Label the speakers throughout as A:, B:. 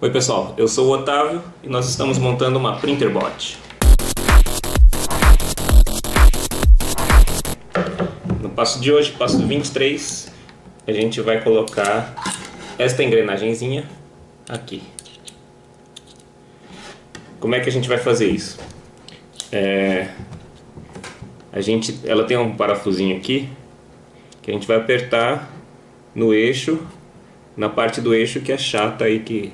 A: Oi pessoal, eu sou o Otávio e nós estamos montando uma Printerbot. No passo de hoje, passo 23, a gente vai colocar esta engrenagemzinha aqui. Como é que a gente vai fazer isso? É, a gente, ela tem um parafusinho aqui que a gente vai apertar no eixo, na parte do eixo que é chata aí que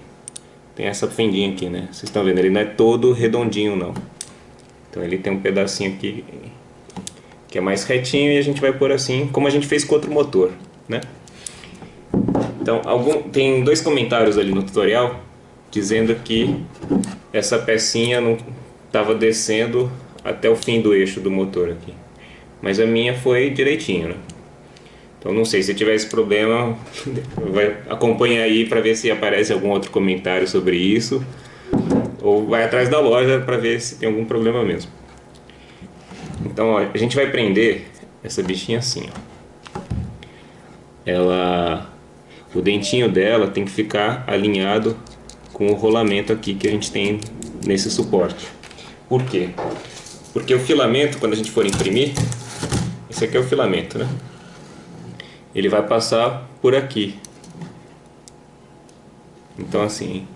A: tem essa fendinha aqui, né? Vocês estão vendo, ele não é todo redondinho não. Então ele tem um pedacinho aqui que é mais retinho e a gente vai pôr assim, como a gente fez com outro motor, né? Então, algum, tem dois comentários ali no tutorial dizendo que essa pecinha não estava descendo até o fim do eixo do motor aqui. Mas a minha foi direitinho, né? Então não sei, se tiver esse problema, vai acompanha aí para ver se aparece algum outro comentário sobre isso. Ou vai atrás da loja para ver se tem algum problema mesmo. Então ó, a gente vai prender essa bichinha assim, ó. Ela, o dentinho dela tem que ficar alinhado com o rolamento aqui que a gente tem nesse suporte. Por quê? Porque o filamento, quando a gente for imprimir, esse aqui é o filamento, né? Ele vai passar por aqui. Então assim,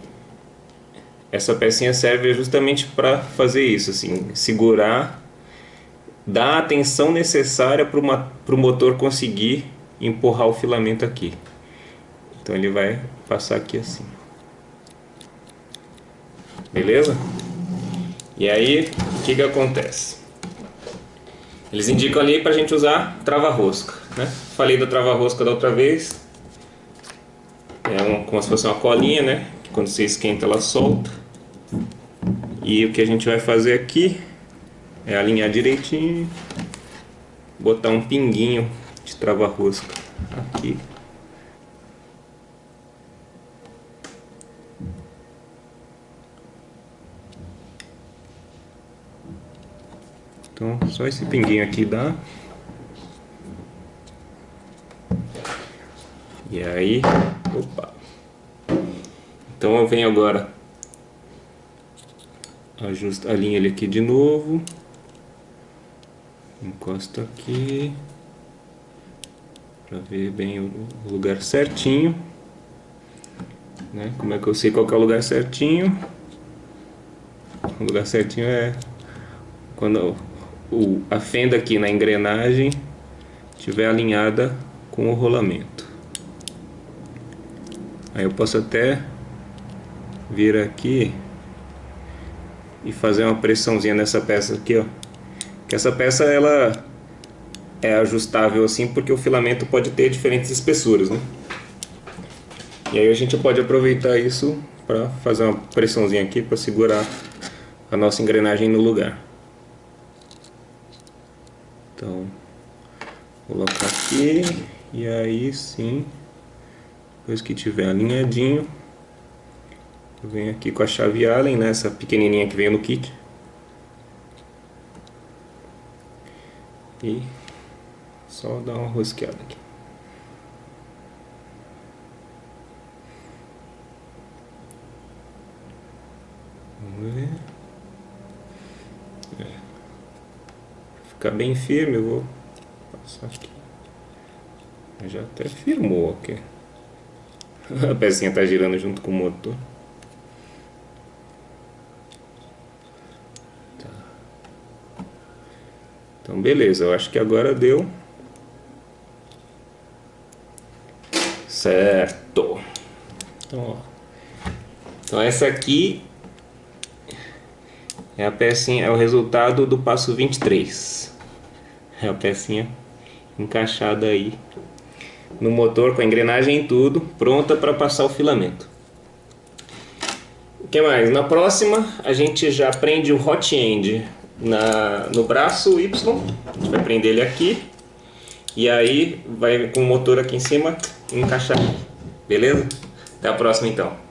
A: essa pecinha serve justamente para fazer isso, assim, segurar, dar a tensão necessária para o motor conseguir empurrar o filamento aqui. Então ele vai passar aqui assim. Beleza? E aí, o que que acontece? Eles indicam ali para a gente usar trava-rosca, né? Falei da trava-rosca da outra vez. É como se fosse uma colinha, né? Que quando você esquenta ela solta. E o que a gente vai fazer aqui é alinhar direitinho, botar um pinguinho de trava-rosca aqui. Então, só esse pinguinho aqui dá. E aí, opa. Então eu venho agora, ajusta, alinha ele aqui de novo. Encosta aqui. Pra ver bem o lugar certinho. Né? Como é que eu sei qual é o lugar certinho? O lugar certinho é quando o, a fenda aqui na engrenagem estiver alinhada com o rolamento. Aí eu posso até vir aqui e fazer uma pressãozinha nessa peça aqui, ó. Que essa peça ela é ajustável assim porque o filamento pode ter diferentes espessuras, né? E aí a gente pode aproveitar isso para fazer uma pressãozinha aqui para segurar a nossa engrenagem no lugar. Então, colocar aqui e aí sim, depois que tiver alinhadinho, eu venho aqui com a chave Allen, né, essa pequenininha que veio no kit. E só dar uma rosqueada aqui. Vamos ver. É ficar bem firme, eu vou passar aqui. Já até firmou aqui. A pecinha está girando junto com o motor. Tá. Então beleza, eu acho que agora deu. Certo. Então, ó. então essa aqui é a pecinha, é o resultado do passo 23. É a pecinha encaixada aí no motor com a engrenagem e tudo, pronta para passar o filamento. O que mais? Na próxima a gente já prende o hot end na, no braço Y, a gente vai prender ele aqui e aí vai com o motor aqui em cima encaixar, beleza? Até a próxima então.